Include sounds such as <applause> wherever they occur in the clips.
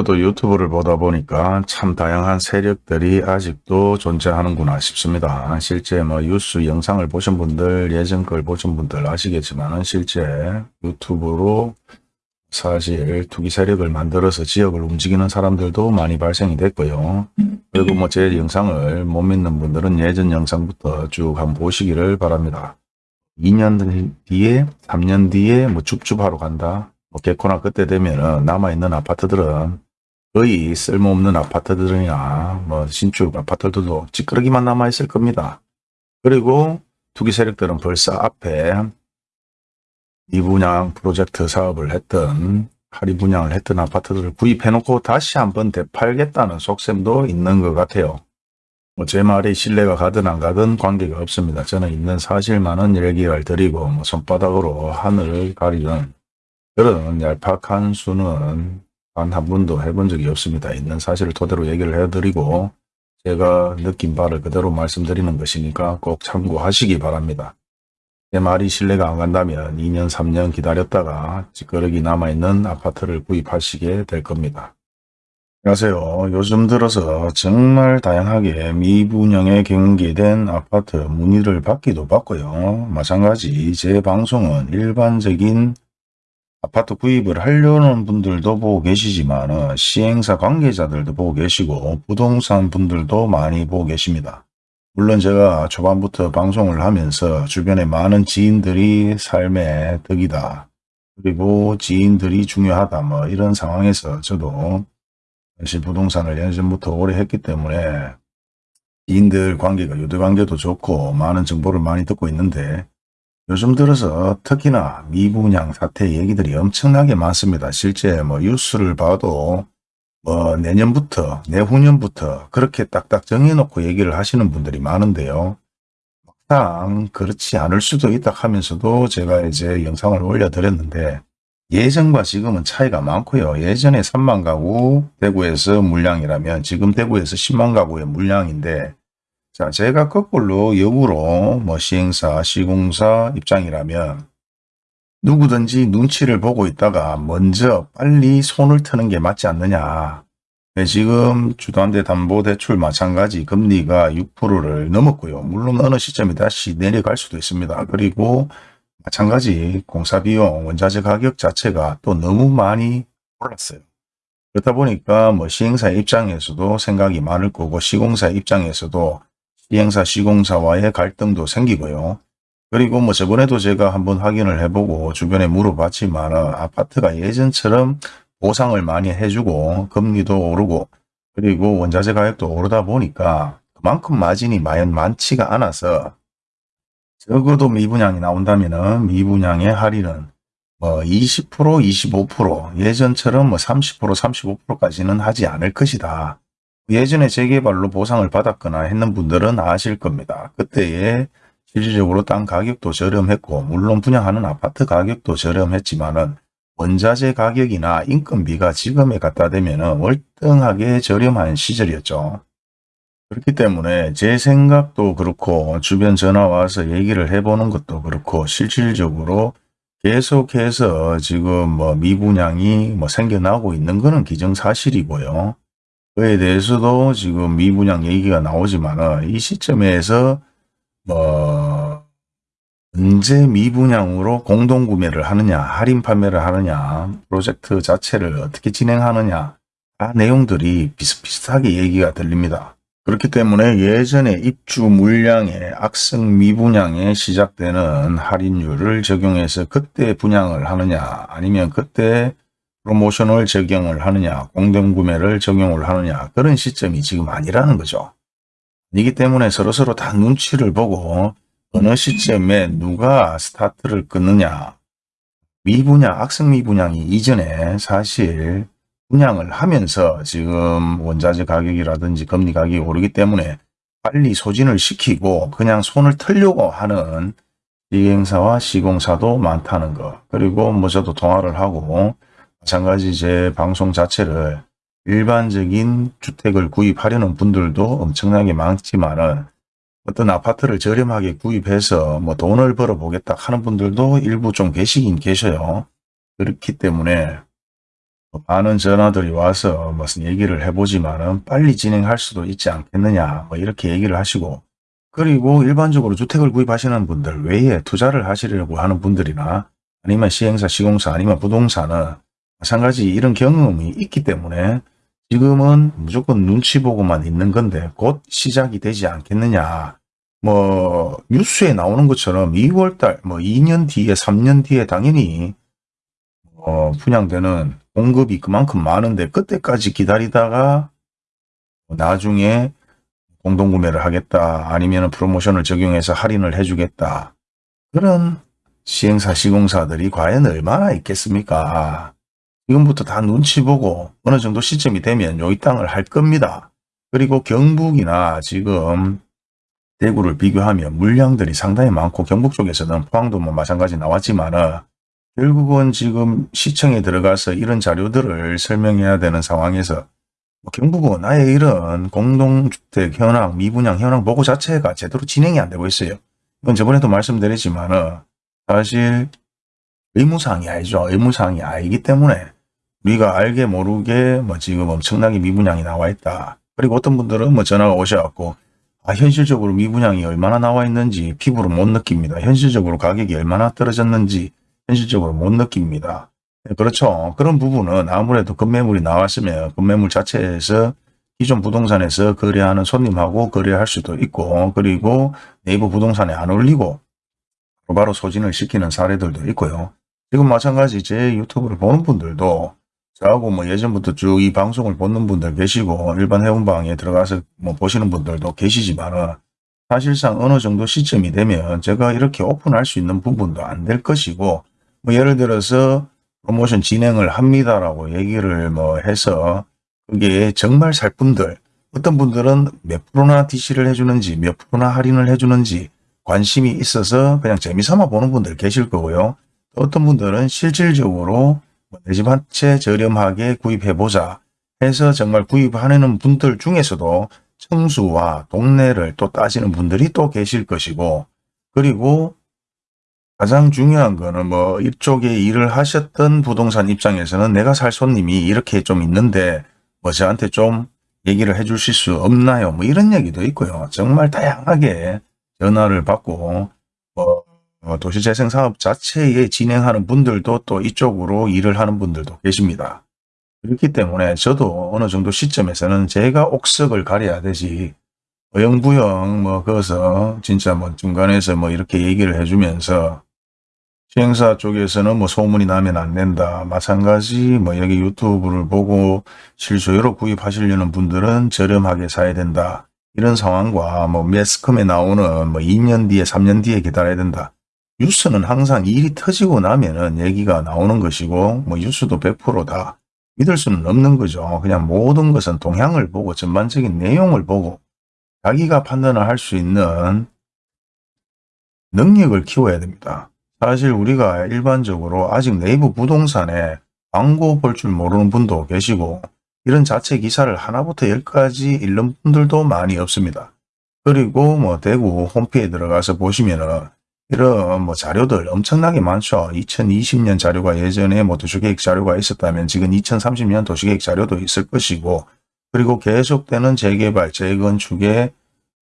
저도 유튜브를 보다 보니까 참 다양한 세력들이 아직도 존재하는구나 싶습니다. 실제 뭐 뉴스 영상을 보신 분들, 예전 걸 보신 분들 아시겠지만 실제 유튜브로 사실 투기 세력을 만들어서 지역을 움직이는 사람들도 많이 발생이 됐고요. 그리고 뭐 제 영상을 못 믿는 분들은 예전 영상부터 쭉 한번 보시기를 바랍니다. 2년 뒤에, 3년 뒤에 뭐 줍줍하러 간다. 뭐 개코나 그때 되면은 남아있는 아파트들은 거의 쓸모없는 아파트들이나 뭐 신축 아파트들도 찌끄러기만 남아있을 겁니다. 그리고 투기 세력들은 벌써 앞에 미분양 프로젝트 사업을 했던 할인 분양을 했던 아파트들을 구입해놓고 다시 한번 되팔겠다는 속셈도 있는 것 같아요. 뭐 제 말이 신뢰가 가든 안 가든 관계가 없습니다. 저는 있는 사실만은 얘기를 드리고 뭐 손바닥으로 하늘을 가리는 그런 얄팍한 수는 단 한 번도 해본 적이 없습니다. 있는 사실을 토대로 얘기를 해드리고 제가 느낀 바를 그대로 말씀드리는 것이니까 꼭 참고하시기 바랍니다. 제 말이 신뢰가 안 간다면 2년 3년 기다렸다가 찌끄러기 남아있는 아파트를 구입하시게 될 겁니다. 안녕하세요. 요즘 들어서 정말 다양하게 미분양에 경계된 아파트 문의를 받기도 받고요. 마찬가지 제 방송은 일반적인 아파트 구입을 하려는 분들도 보고 계시지만 시행사 관계자들도 보고 계시고 부동산 분들도 많이 보고 계십니다. 물론 제가 초반부터 방송을 하면서 주변에 많은 지인들이 삶의 덕이다. 그리고 지인들이 중요하다. 뭐 이런 상황에서 저도 사실 부동산을 예전부터 오래 했기 때문에 지인들 관계가 유대 관계도 좋고 많은 정보를 많이 듣고 있는데 요즘 들어서 특히나 미분양 사태 얘기들이 엄청나게 많습니다. 실제 뭐 뉴스를 봐도 뭐 내년부터 내후년부터 그렇게 딱딱 정해놓고 얘기를 하시는 분들이 많은데요. 막상 그렇지 않을 수도 있다 하면서도 제가 이제 영상을 올려드렸는데 예전과 지금은 차이가 많고요. 예전에 3만 가구 대구에서 물량이라면 지금 대구에서 10만 가구의 물량인데 자 제가 거꾸로 역으로 뭐 시행사, 시공사 입장이라면 누구든지 눈치를 보고 있다가 먼저 빨리 손을 트는 게 맞지 않느냐. 네, 지금 주도한대 담보대출 마찬가지 금리가 6%를 넘었고요. 물론 어느 시점에 다시 내려갈 수도 있습니다. 그리고 마찬가지 공사비용, 원자재 가격 자체가 또 너무 많이 올랐어요. 그렇다 보니까 뭐 시행사 입장에서도 생각이 많을 거고 시공사 입장에서도 시행사 시공사와의 갈등도 생기고요. 그리고 뭐 저번에도 제가 한번 확인을 해보고 주변에 물어봤지만 아파트가 예전처럼 보상을 많이 해주고 금리도 오르고 그리고 원자재 가격도 오르다 보니까 그만큼 마진이 많지가 않아서 적어도 미분양이 나온다면 미분양의 할인은 뭐 20%, 25% 예전처럼 뭐 30%, 35%까지는 하지 않을 것이다. 예전에 재개발로 보상을 받았거나 했는 분들은 아실 겁니다. 그때의 실질적으로 땅 가격도 저렴했고 물론 분양하는 아파트 가격도 저렴했지만 은 원자재 가격이나 인건비가 지금에 갖다 대면 월등하게 저렴한 시절이었죠. 그렇기 때문에 제 생각도 그렇고 주변 전화 와서 얘기를 해보는 것도 그렇고 실질적으로 계속해서 지금 뭐 미분양이 뭐 생겨나고 있는 것은 기정사실이고요. 그에 대해서도 지금 미분양 얘기가 나오지만 이 시점에서 뭐 언제 미분양으로 공동구매를 하느냐 할인 판매를 하느냐 프로젝트 자체를 어떻게 진행하느냐 다 내용들이 비슷비슷하게 얘기가 들립니다. 그렇기 때문에 예전에 입주 물량의 악성 미분양에 시작되는 할인율을 적용해서 그때 분양을 하느냐 아니면 그때 프로모션을 적용을 하느냐 공동구매를 적용을 하느냐 그런 시점이 지금 아니라는 거죠. 이기 때문에 서로서로 다 눈치를 보고 어느 시점에 누가 스타트를 끊느냐 미분양, 악성 미분양이 이전에 사실 분양을 하면서 지금 원자재 가격이라든지 금리 가격이 오르기 때문에 빨리 소진을 시키고 그냥 손을 털려고 하는 시행사와 시공사도 많다는 거 그리고 뭐 저도 통화를 하고 마찬가지 제 방송 자체를 일반적인 주택을 구입하려는 분들도 엄청나게 많지만은 어떤 아파트를 저렴하게 구입해서 뭐 돈을 벌어 보겠다 하는 분들도 일부 좀 계시긴 계셔요. 그렇기 때문에 많은 전화들이 와서 무슨 얘기를 해보지만은 빨리 진행할 수도 있지 않겠느냐 뭐 이렇게 얘기를 하시고 그리고 일반적으로 주택을 구입하시는 분들 외에 투자를 하시려고 하는 분들이나 아니면 시행사, 시공사 아니면 부동산은 마찬가지 이런 경험이 있기 때문에 지금은 무조건 눈치 보고만 있는 건데 곧 시작이 되지 않겠느냐. 뭐 뉴스에 나오는 것처럼 2월달 뭐 2년 뒤에 3년 뒤에 당연히 어, 분양되는 공급이 그만큼 많은데 그때까지 기다리다가 나중에 공동구매를 하겠다 아니면 프로모션을 적용해서 할인을 해주겠다 그런 시행사 시공사들이 과연 얼마나 있겠습니까 지금부터 다 눈치 보고 어느 정도 시점이 되면 요 이 땅을 할 겁니다 그리고 경북이나 지금 대구를 비교하면 물량들이 상당히 많고 경북 쪽에서는 포항도 뭐 마찬가지 나왔지만은 결국은 지금 시청에 들어가서 이런 자료들을 설명해야 되는 상황에서 뭐 경북은 아예 이런 공동주택 현황, 미분양 현황 보고 자체가 제대로 진행이 안 되고 있어요. 이건 저번에도 말씀드렸지만 은 사실 의무사항이 아니죠. 의무사항이 아니기 때문에 우리가 알게 모르게 뭐 지금 엄청나게 미분양이 나와 있다. 그리고 어떤 분들은 뭐 전화가 오셔갖고 아, 현실적으로 미분양이 얼마나 나와 있는지 피부로 못 느낍니다. 현실적으로 가격이 얼마나 떨어졌는지 현실적으로 못 느낍니다. 네, 그렇죠. 그런 부분은 아무래도 급매물이 나왔으면 급매물 자체에서 기존 부동산에서 거래하는 손님하고 거래할 수도 있고 그리고 네이버 부동산에 안 올리고 바로 소진을 시키는 사례들도 있고요. 지금 마찬가지 제 유튜브를 보는 분들도 저하고 뭐 예전부터 쭉 이 방송을 보는 분들 계시고 일반 회원방에 들어가서 뭐 보시는 분들도 계시지만은 사실상 어느 정도 시점이 되면 제가 이렇게 오픈할 수 있는 부분도 안 될 것이고 뭐 예를 들어서 프로모션 진행을 합니다라고 얘기를 뭐 해서 그게 정말 살 분들 어떤 분들은 몇 프로나 DC를 해주는지 몇 프로나 할인을 해주는지 관심이 있어서 그냥 재미삼아 보는 분들 계실 거고요. 어떤 분들은 실질적으로 뭐 내 집 한 채 저렴하게 구입해보자 해서 정말 구입하는 분들 중에서도 청수와 동네를 또 따지는 분들이 또 계실 것이고 그리고 가장 중요한 거는 뭐 이쪽에 일을 하셨던 부동산 입장에서는 내가 살 손님이 이렇게 좀 있는데 뭐 저한테 좀 얘기를 해 주실 수 없나요? 뭐 이런 얘기도 있고요. 정말 다양하게 전화를 받고 뭐 도시재생사업 자체에 진행하는 분들도 또 이쪽으로 일을 하는 분들도 계십니다. 그렇기 때문에 저도 어느 정도 시점에서는 제가 옥석을 가려야 되지 어영부영 뭐 거기서 진짜 뭐 중간에서 뭐 이렇게 얘기를 해주면서 시행사 쪽에서는 뭐 소문이 나면 안 된다. 마찬가지 뭐 여기 유튜브를 보고 실소유로 구입하시려는 분들은 저렴하게 사야 된다. 이런 상황과 뭐 매스컴에 나오는 뭐 2년 뒤에 3년 뒤에 기다려야 된다. 뉴스는 항상 일이 터지고 나면은 얘기가 나오는 것이고 뭐 뉴스도 100%다 믿을 수는 없는 거죠. 그냥 모든 것은 동향을 보고 전반적인 내용을 보고 자기가 판단을 할 수 있는 능력을 키워야 됩니다. 사실 우리가 일반적으로 아직 네이버 부동산에 광고 볼 줄 모르는 분도 계시고 이런 자체 기사를 하나부터 열까지 읽는 분들도 많이 없습니다. 그리고 뭐 대구 홈페이지에 들어가서 보시면은 이런 뭐 자료들 엄청나게 많죠. 2020년 자료가 예전에 뭐 도시계획 자료가 있었다면 지금 2030년 도시계획 자료도 있을 것이고 그리고 계속되는 재개발, 재건축의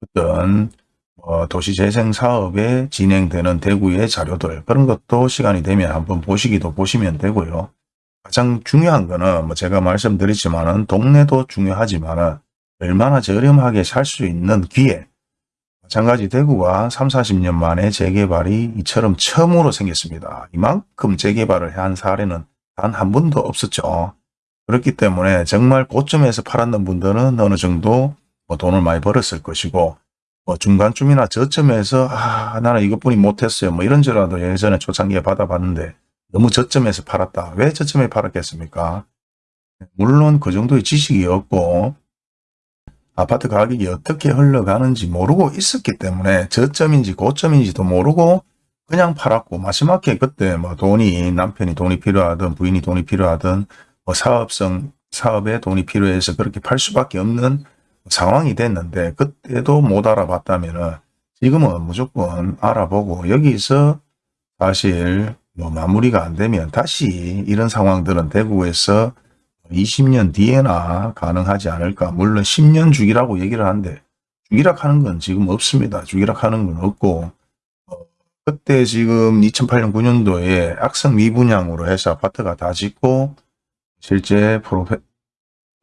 어떤 어, 도시재생 사업에 진행되는 대구의 자료들 그런 것도 시간이 되면 한번 보시기도 보시면 되고요. 가장 중요한 거는 뭐 제가 말씀드렸지만은 동네도 중요하지만은 얼마나 저렴하게 살 수 있는 기회 마찬가지 대구가 3, 40년 만에 재개발이 이처럼 처음으로 생겼습니다. 이만큼 재개발을 한 사례는 단 한 번도 없었죠. 그렇기 때문에 정말 고점에서 팔았는 분들은 어느 정도 뭐 돈을 많이 벌었을 것이고 뭐 중간쯤이나 저점에서 아 나는 이것뿐이 못했어요. 뭐 이런 저라도 예전에 초창기에 받아봤는데 너무 저점에서 팔았다. 왜 저점에 팔았겠습니까? 물론 그 정도의 지식이 없고 아파트 가격이 어떻게 흘러가는지 모르고 있었기 때문에 저점인지 고점인지도 모르고 그냥 팔았고 마지막에 그때 뭐 돈이 남편이 돈이 필요하든 부인이 돈이 필요하든 뭐 사업성 사업에 돈이 필요해서 그렇게 팔 수밖에 없는 상황이 됐는데 그때도 못 알아봤다면 지금은 무조건 알아보고 여기서 사실 뭐 마무리가 안 되면 다시 이런 상황들은 대구에서 20년 뒤에나 가능하지 않을까. 물론 10년 주기라고 얘기를 하는데 주기락 하는 건 지금 없습니다. 주기락 하는 건 없고 어, 그때 지금 2008년 9년도에 악성 미분양으로 해서 아파트가 다 짓고 실제 프로,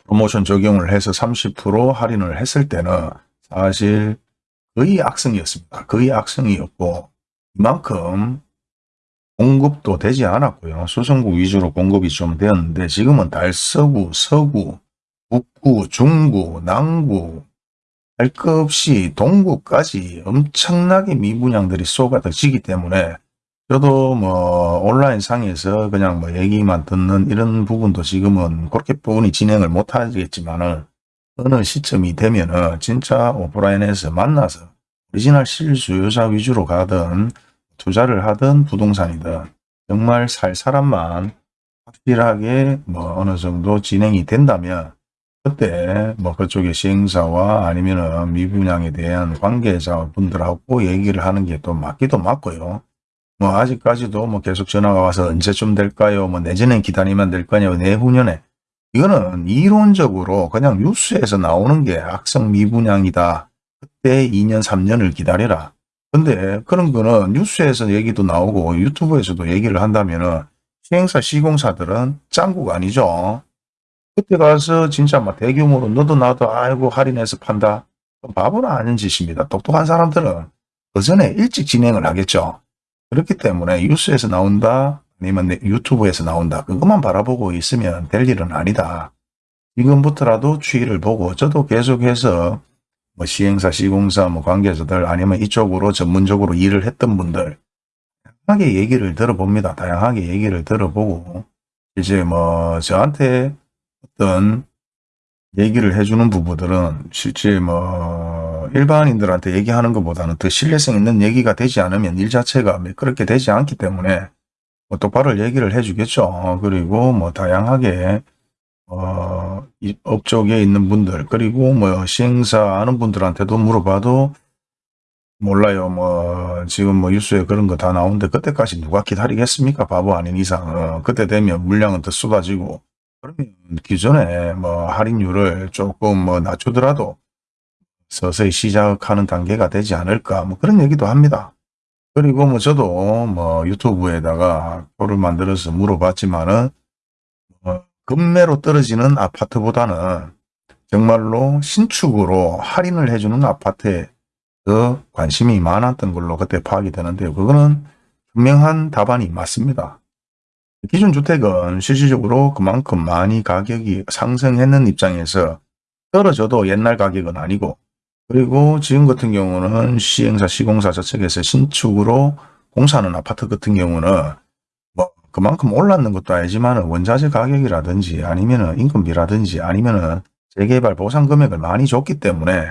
프로모션 적용을 해서 30% 할인을 했을 때는 사실 거의 악성이었습니다. 거의 악성이었고 이만큼 공급도 되지 않았고요. 수성구 위주로 공급이 좀 되었는데 지금은 달서구, 서구, 북구, 중구, 남구 할 것 없이 동구까지 엄청나게 미분양들이 쏟아지기 때문에 저도 뭐 온라인 상에서 그냥 뭐 얘기만 듣는 이런 부분도 지금은 그렇게 부분이 진행을 못 하겠지만은 어느 시점이 되면은 진짜 오프라인에서 만나서 오리지널 실수요자 위주로 가든 투자를 하든 부동산이든 정말 살 사람만 확실하게 뭐 어느 정도 진행이 된다면 그때 뭐 그쪽의 시행사와 아니면은 미분양에 대한 관계자 분들하고 얘기를 하는 게 또 맞기도 맞고요. 뭐 아직까지도 뭐 계속 전화가 와서 언제쯤 될까요? 뭐 내년에 기다리면 될 거냐고 내후년에 이거는 이론적으로 그냥 뉴스에서 나오는 게 악성 미분양이다. 그때 2년 3년을 기다려라. 근데 그런 거는 뉴스에서 얘기도 나오고 유튜브에서도 얘기를 한다면 은 시행사 시공사들은 짱구가 아니죠. 그때 가서 진짜 막 대규모로 너도 나도 아이고 할인해서 판다. 바보는 아닌 짓입니다. 똑똑한 사람들은 그 전에 일찍 진행을 하겠죠. 그렇기 때문에 뉴스에서 나온다 아니면 유튜브에서 나온다. 그것만 바라보고 있으면 될 일은 아니다. 지금부터라도 추이를 보고 저도 계속해서 뭐 시행사, 시공사, 뭐 관계자들 아니면 이쪽으로 전문적으로 일을 했던 분들 다양하게 얘기를 들어봅니다. 다양하게 얘기를 들어보고 이제 뭐 저한테 어떤 얘기를 해주는 부부들은 실제 뭐 일반인들한테 얘기하는 것보다는 더 신뢰성 있는 얘기가 되지 않으면 일 자체가 그렇게 되지 않기 때문에 뭐 똑바로 얘기를 해주겠죠. 그리고 뭐 다양하게 어, 이 업적에 있는 분들 그리고 뭐 시행사 아는 분들한테도 물어봐도 몰라요. 뭐 지금 뭐 뉴스에 그런 거 다 나오는데 그때까지 누가 기다리겠습니까? 바보 아닌 이상. 어, 그때 되면 물량은 더 쏟아지고 그러면 기존에 뭐 할인율을 조금 뭐 낮추더라도 서서히 시작하는 단계가 되지 않을까 뭐 그런 얘기도 합니다. 그리고 뭐 저도 뭐 유튜브에다가 표를 만들어서 물어봤지만은 어, 급매로 떨어지는 아파트보다는 정말로 신축으로 할인을 해주는 아파트에 더 관심이 많았던 걸로 그때 파악이 되는데요. 그거는 분명한 답안이 맞습니다. 기준주택은 실질적으로 그만큼 많이 가격이 상승했는 입장에서 떨어져도 옛날 가격은 아니고 그리고 지금 같은 경우는 시행사, 시공사 저측에서 신축으로 공사하는 아파트 같은 경우는 뭐 그만큼 올랐는 것도 아니지만 원자재 가격이라든지 아니면 인건비라든지 아니면 재개발 보상 금액을 많이 줬기 때문에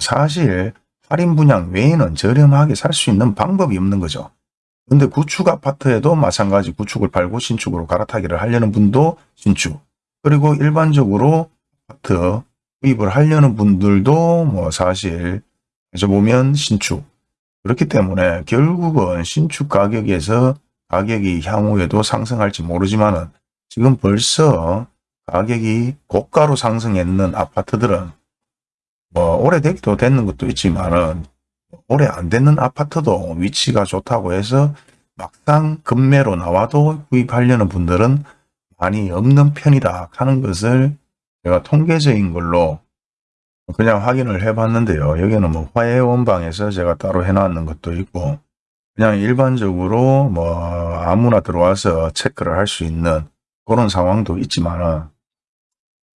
사실 할인 분양 외에는 저렴하게 살 수 있는 방법이 없는 거죠. 근데 구축 아파트에도 마찬가지 구축을 팔고 신축으로 갈아타기를 하려는 분도 신축 그리고 일반적으로 아파트 구입을 하려는 분들도 뭐 사실 해서 보면 신축 그렇기 때문에 결국은 신축 가격에서 가격이 향후에도 상승할지 모르지만 은 지금 벌써 가격이 고가로 상승했는 아파트들은 뭐 오래되기도 됐는 것도 있지만 은 오래 안 됐는 아파트도 위치가 좋다고 해서 막상 급매로 나와도 구입하려는 분들은 많이 없는 편이다 하는 것을 제가 통계적인 걸로 그냥 확인을 해 봤는데요. 여기는 뭐 화해원방에서 제가 따로 해놨는 것도 있고 그냥 일반적으로 뭐 아무나 들어와서 체크를 할 수 있는 그런 상황도 있지만은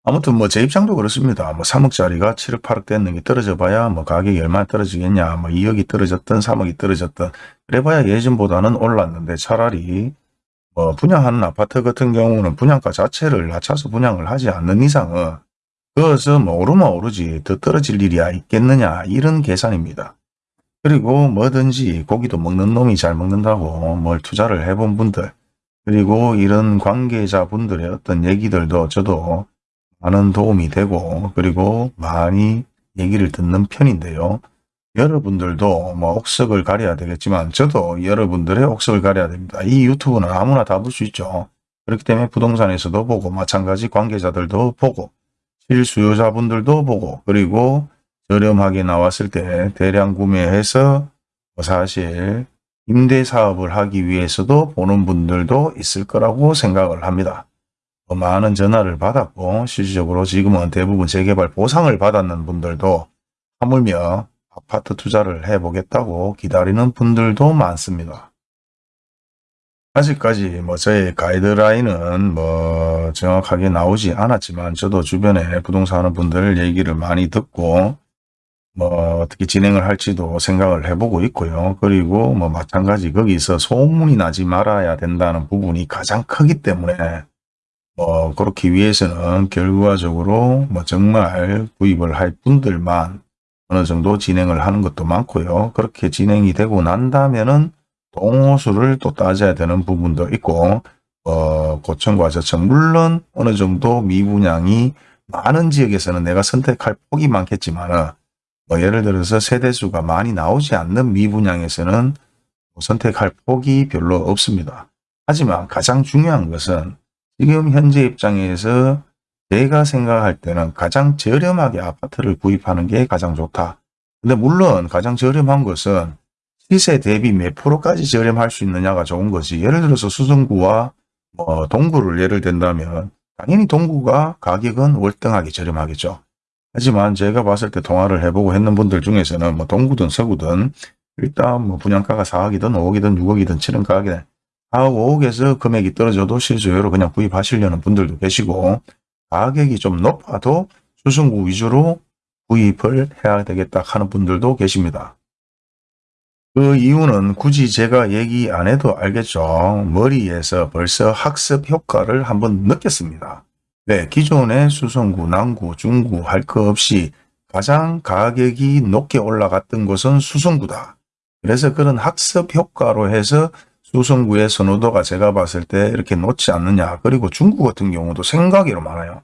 아무튼 뭐 제 입장도 그렇습니다. 뭐 3억짜리가 7억 8억 됐는 게 떨어져 봐야 뭐 가격이 얼마나 떨어지겠냐. 뭐 2억이 떨어졌던 3억이 떨어졌던 그래 봐야 예전보다는 올랐는데 차라리 뭐 분양하는 아파트 같은 경우는 분양가 자체를 낮춰서 분양을 하지 않는 이상은 그것은 뭐 오르면 오르지 더 떨어질 일이 야 있겠느냐 이런 계산입니다. 그리고 뭐든지 고기도 먹는 놈이 잘 먹는다고 뭘 투자를 해본 분들 그리고 이런 관계자분들의 어떤 얘기들도 저도 많은 도움이 되고 그리고 많이 얘기를 듣는 편인데요. 여러분들도 뭐 옥석을 가려야 되겠지만 저도 여러분들의 옥석을 가려야 됩니다. 이 유튜브는 아무나 다 볼 수 있죠. 그렇기 때문에 부동산에서도 보고 마찬가지 관계자들도 보고 실수요자분들도 보고 그리고 저렴하게 나왔을 때 대량 구매해서 뭐 사실 임대 사업을 하기 위해서도 보는 분들도 있을 거라고 생각을 합니다. 뭐 많은 전화를 받았고 실질적으로 지금은 대부분 재개발 보상을 받았는 분들도 하물며 아파트 투자를 해보겠다고 기다리는 분들도 많습니다. 아직까지 뭐 저의 가이드라인은 뭐 정확하게 나오지 않았지만 저도 주변에 부동산 하는 분들 얘기를 많이 듣고 뭐 어떻게 진행을 할지도 생각을 해보고 있고요. 그리고 뭐 마찬가지 거기서 소문이 나지 말아야 된다는 부분이 가장 크기 때문에 뭐 그렇기 위해서는 결과적으로 뭐 정말 구입을 할 분들만 어느 정도 진행을 하는 것도 많고요. 그렇게 진행이 되고 난다면은 동호수를 또 따져야 되는 부분도 있고 어, 고층과 저층 물론 어느 정도 미분양이 많은 지역에서는 내가 선택할 폭이 많겠지만 뭐 예를 들어서 세대수가 많이 나오지 않는 미분양에서는 뭐 선택할 폭이 별로 없습니다. 하지만 가장 중요한 것은 지금 현재 입장에서 내가 생각할 때는 가장 저렴하게 아파트를 구입하는 게 가장 좋다. 근데 물론 가장 저렴한 것은 시세 대비 몇 프로까지 저렴할 수 있느냐가 좋은 것이 예를 들어서 수성구와 뭐 동구를 예를 든다면 당연히 동구가 가격은 월등하게 저렴하겠죠. 하지만 제가 봤을 때 통화를 해보고 했는 분들 중에서는 뭐 동구든 서구든 일단 뭐 분양가가 4억이든 5억이든 6억이든 7억 가격에 4억 5억에서 금액이 떨어져도 실수요로 그냥 구입하시려는 분들도 계시고 가격이 좀 높아도 수성구 위주로 구입을 해야 되겠다 하는 분들도 계십니다. 그 이유는 굳이 제가 얘기 안 해도 알겠죠. 머리에서 벌써 학습 효과를 한번 느꼈습니다. 네, 기존의 수성구, 남구, 중구 할거 없이 가장 가격이 높게 올라갔던 곳은 수성구다. 그래서 그런 학습 효과로 해서 수성구의 선호도가 제가 봤을 때 이렇게 놓지 않느냐. 그리고 중구 같은 경우도 생각외로 많아요.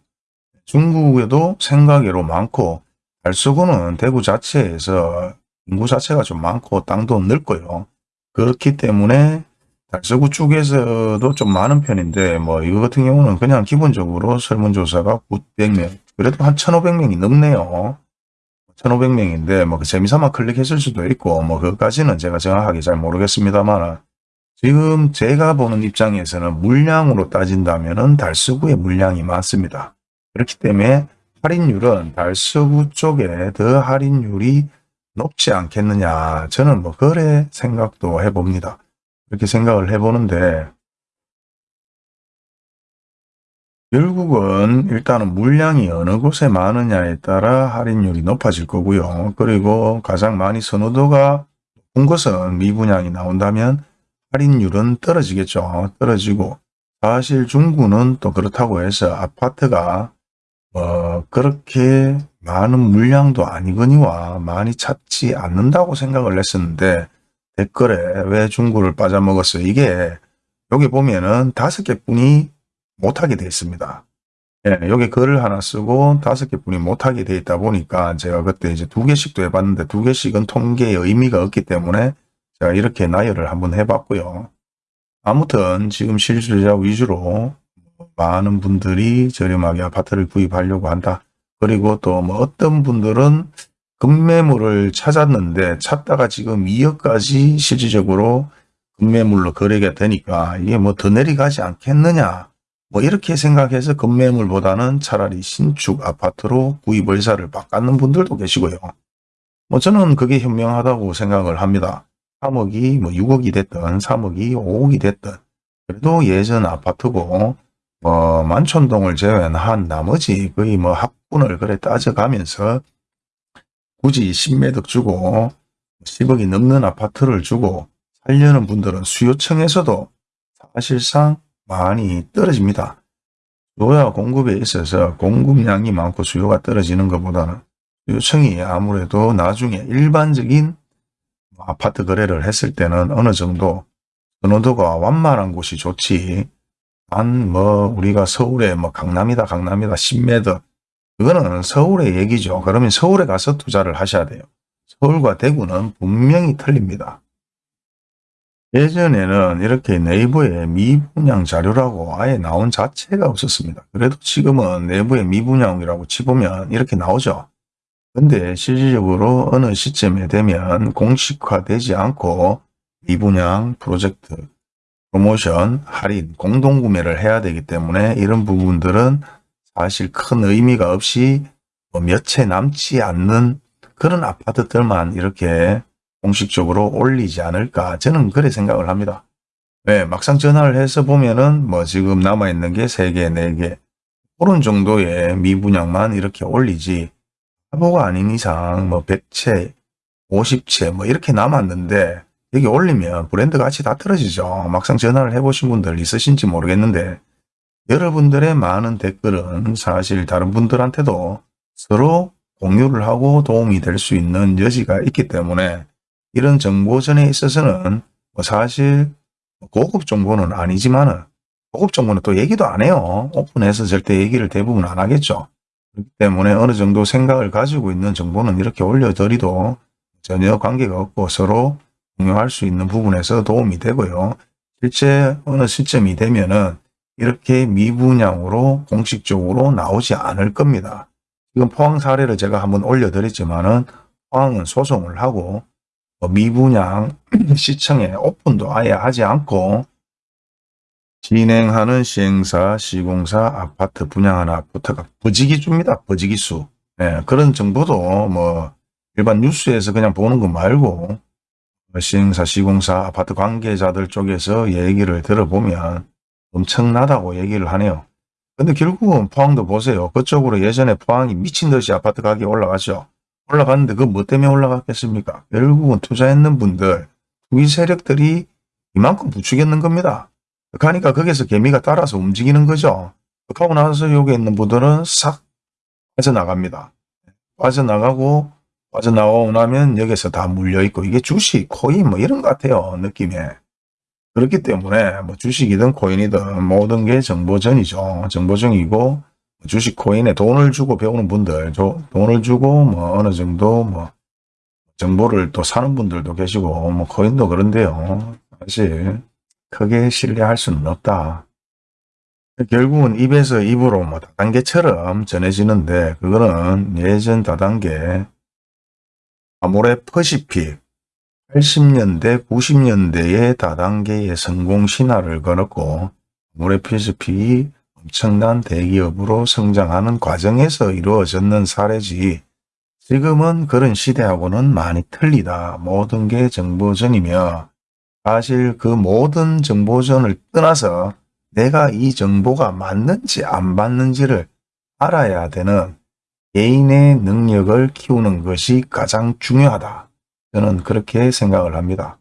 중국에도 생각외로 많고 달서구는 대구 자체에서 인구 자체가 좀 많고 땅도 넓고요. 그렇기 때문에 달서구 쪽에서도 좀 많은 편인데 뭐 이거 같은 경우는 그냥 기본적으로 설문조사가 900명 그래도 한 1500명이 넘네요. 1500명인데 뭐 그 재미삼아 클릭했을 수도 있고 뭐 그것까지는 제가 정확하게 잘 모르겠습니다만 지금 제가 보는 입장에서는 물량으로 따진다면 달서구의 물량이 많습니다. 그렇기 때문에 할인율은 달서구 쪽에 더 할인율이 높지 않겠느냐. 저는 뭐 그래 생각도 해봅니다. 그렇게 생각을 해보는데 결국은 일단은 물량이 어느 곳에 많으냐에 따라 할인율이 높아질 거고요. 그리고 가장 많이 선호도가 높은 것은 미분양이 나온다면 할인율은 떨어지겠죠. 떨어지고 사실 중구는 또 그렇다고 해서 아파트가 뭐 그렇게 많은 물량도 아니거니와 많이 찾지 않는다고 생각을 했었는데 댓글에 왜 중구를 빠져먹었어요? 이게 여기 보면은 다섯 개뿐이 못하게 되어 있습니다. 예, 여기 글을 하나 쓰고 다섯 개뿐이 못하게 되어 있다 보니까 제가 그때 이제 두 개씩도 해봤는데 두 개씩은 통계의 의미가 없기 때문에 제가 이렇게 나열을 한번 해봤고요. 아무튼 지금 실수자 위주로 많은 분들이 저렴하게 아파트를 구입하려고 한다. 그리고 또 뭐 어떤 분들은 급매물을 찾았는데 찾다가 지금 2억까지 실질적으로 급매물로 거래가 되니까 이게 뭐 더 내려가지 않겠느냐. 뭐 이렇게 생각해서 급매물보다는 차라리 신축 아파트로 구입 의사를 바꾸는 분들도 계시고요. 뭐 저는 그게 현명하다고 생각을 합니다. 3억이 뭐 6억이 됐든 3억이 5억이 됐든 그래도 예전 아파트고 뭐 만촌동을 제외한 나머지 거의 뭐 합분을 그래 따져가면서 굳이 10매덕 주고 10억이 넘는 아파트를 주고 살려는 분들은 수요층에서도 사실상 많이 떨어집니다. 수요와 공급에 있어서 공급량이 많고 수요가 떨어지는 것보다는 수요층이 아무래도 나중에 일반적인 아파트 거래를 했을 때는 어느 정도 선호도가 완만한 곳이 좋지 한뭐 우리가 서울에 뭐 강남이다 강남이다 10m 그거는 서울의 얘기죠. 그러면 서울에 가서 투자를 하셔야 돼요. 서울과 대구는 분명히 틀립니다. 예전에는 이렇게 네이버에 미분양 자료라고 아예 나온 자체가 없었습니다. 그래도 지금은 내부에 미분양이라고 치보면 이렇게 나오죠. 근데 실질적으로 어느 시점에 되면 공식화되지 않고 미분양 프로젝트, 프로모션, 할인, 공동구매를 해야 되기 때문에 이런 부분들은 사실 큰 의미가 없이 뭐 몇채 남지 않는 그런 아파트들만 이렇게 공식적으로 올리지 않을까 저는 그래 생각을 합니다. 왜 막상 전화를 해서 보면은 뭐 지금 남아있는 게 3개, 4개 그런 정도의 미분양만 이렇게 올리지 화보가 아닌 이상 뭐 100채, 50채 뭐 이렇게 남았는데 여기 올리면 브랜드 가치 다 떨어지죠. 막상 전화를 해보신 분들 있으신지 모르겠는데 여러분들의 많은 댓글은 사실 다른 분들한테도 서로 공유를 하고 도움이 될 수 있는 여지가 있기 때문에 이런 정보전에 있어서는 뭐 사실 고급 정보는 아니지만은 고급 정보는 또 얘기도 안 해요. 오픈해서 절대 얘기를 대부분 안 하겠죠. 그렇기 때문에 어느 정도 생각을 가지고 있는 정보는 이렇게 올려드리도 전혀 관계가 없고 서로 공유할 수 있는 부분에서 도움이 되고요. 실제 어느 시점이 되면은 이렇게 미분양으로 공식적으로 나오지 않을 겁니다. 지금 포항 사례를 제가 한번 올려드렸지만 은 포항은 소송을 하고 뭐 미분양 <clears throat> 시청에 오픈도 아예 하지 않고 진행하는 시행사, 시공사, 아파트 분양하는 아파트가 버지기 줍니다. 버지기 수. 네, 그런 정보도 뭐 일반 뉴스에서 그냥 보는 거 말고 시행사, 시공사, 아파트 관계자들 쪽에서 얘기를 들어보면 엄청나다고 얘기를 하네요. 근데 결국은 포항도 보세요. 그쪽으로 예전에 포항이 미친 듯이 아파트 가격이 올라갔죠. 올라갔는데 그 뭐 때문에 올라갔겠습니까? 결국은 투자했는 분들, 투기 세력들이 이만큼 부추겼는 겁니다. 그러니까 거기서 개미가 따라서 움직이는 거죠. 그하고 나서 여기 있는 분들은 싹 빠져나갑니다. 빠져나가고 빠져나오고 나면 여기서 다 물려있고 이게 주식, 코인 뭐 이런 것 같아요. 느낌에. 그렇기 때문에 뭐 주식이든 코인이든 모든 게 정보전이죠. 정보전이고 주식 코인에 돈을 주고 배우는 분들, 돈을 주고 뭐 어느 정도 뭐 정보를 또 사는 분들도 계시고 뭐 코인도 그런데요. 사실 크게 신뢰할 수는 없다. 결국은 입에서 입으로 뭐 다단계처럼 전해지는데 그거는 예전 다단계 아모레 퍼시픽 80년대 90년대의 다단계의 성공 신화를 걸었고 퍼시픽이 엄청난 대기업으로 성장하는 과정에서 이루어졌는 사례지 지금은 그런 시대하고는 많이 틀리다. 모든 게 정보전이며 사실 그 모든 정보전을 떠나서 내가 이 정보가 맞는지 안 맞는지를 알아야 되는 개인의 능력을 키우는 것이 가장 중요하다. 저는 그렇게 생각을 합니다.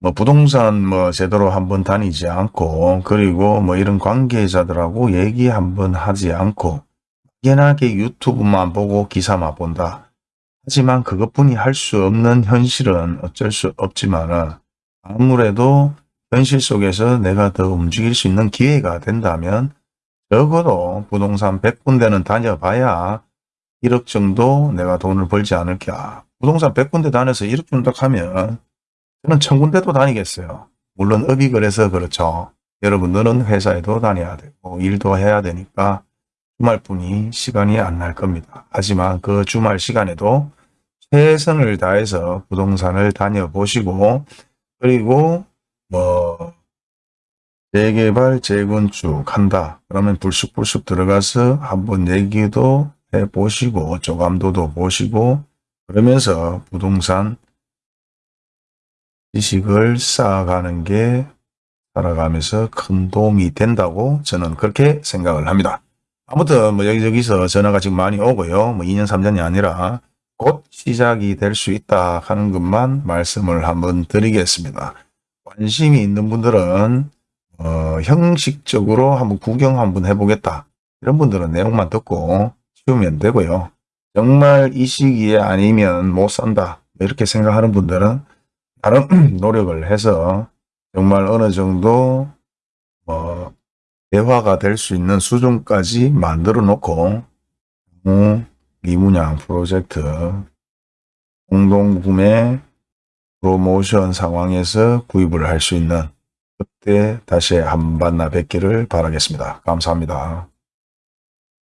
뭐 부동산 뭐 제대로 한번 다니지 않고 그리고 뭐 이런 관계자들하고 얘기 한번 하지 않고 막연하게 유튜브만 보고 기사만 본다. 하지만 그것뿐이 할 수 없는 현실은 어쩔 수 없지만은 아무래도 현실 속에서 내가 더 움직일 수 있는 기회가 된다면 적어도 부동산 100군데는 다녀봐야 1억 정도 내가 돈을 벌지 않을까. 부동산 100군데 다녀서 1억 정도 하면 저는 천군데도 다니겠어요. 물론 업이 그래서 그렇죠. 여러분들은 회사에도 다녀야 되고 일도 해야 되니까 주말뿐이 시간이 안 날 겁니다. 하지만 그 주말 시간에도 최선을 다해서 부동산을 다녀보시고 그리고 뭐 재개발, 재건축 한다. 그러면 불쑥불쑥 들어가서 한번 얘기도 해보시고 조감도도 보시고 그러면서 부동산 지식을 쌓아가는 게 살아가면서 큰 도움이 된다고 저는 그렇게 생각을 합니다. 아무튼 뭐 여기저기서 전화가 지금 많이 오고요. 뭐 2년 3년이 아니라 곧 시작이 될 수 있다 하는 것만 말씀을 한번 드리겠습니다. 관심이 있는 분들은 어, 형식적으로 한번 구경 한번 해보겠다. 이런 분들은 내용만 듣고 치우면 되고요. 정말 이 시기에 아니면 못 산다. 이렇게 생각하는 분들은 다른 <clears throat> 노력을 해서 정말 어느 정도 뭐 대화가 될 수 있는 수준까지 만들어 놓고 미문양 프로젝트 공동구매 프로모션 상황에서 구입을 할 수 있는 그때 다시 한 만나 뵙기를 바라겠습니다. 감사합니다.